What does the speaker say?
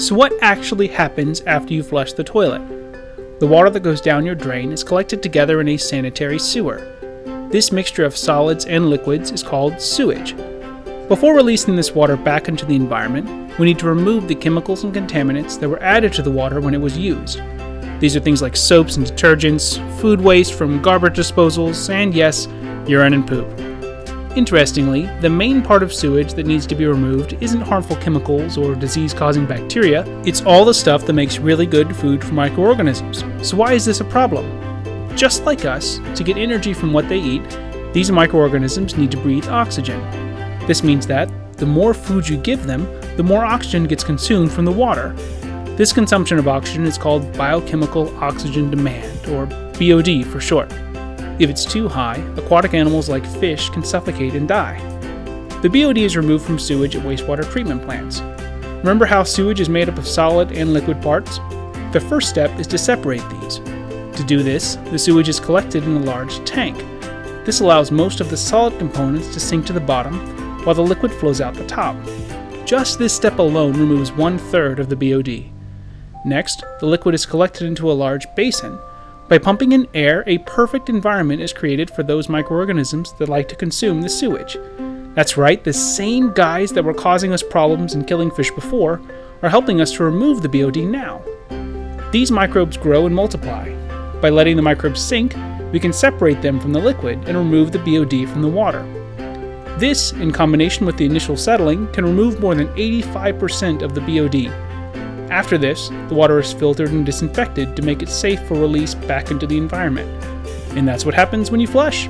So what actually happens after you flush the toilet? The water that goes down your drain is collected together in a sanitary sewer. This mixture of solids and liquids is called sewage. Before releasing this water back into the environment, we need to remove the chemicals and contaminants that were added to the water when it was used. These are things like soaps and detergents, food waste from garbage disposals, and yes, urine and poop. Interestingly, the main part of sewage that needs to be removed isn't harmful chemicals or disease causing bacteria, it's all the stuff that makes really good food for microorganisms. So, why is this a problem? Just like us, to get energy from what they eat, these microorganisms need to breathe oxygen. This means that the more food you give them, the more oxygen gets consumed from the water. This consumption of oxygen is called biochemical oxygen demand, or BOD for short. If it's too high, aquatic animals like fish can suffocate and die. The BOD is removed from sewage at wastewater treatment plants. Remember how sewage is made up of solid and liquid parts? The first step is to separate these. To do this, the sewage is collected in a large tank. This allows most of the solid components to sink to the bottom, while the liquid flows out the top. Just this step alone removes one third of the BOD. Next, the liquid is collected into a large basin, by pumping in air, a perfect environment is created for those microorganisms that like to consume the sewage. That's right, the same guys that were causing us problems and killing fish before are helping us to remove the BOD now. These microbes grow and multiply. By letting the microbes sink, we can separate them from the liquid and remove the BOD from the water. This, in combination with the initial settling, can remove more than 85% of the BOD, after this, the water is filtered and disinfected to make it safe for release back into the environment. And that's what happens when you flush.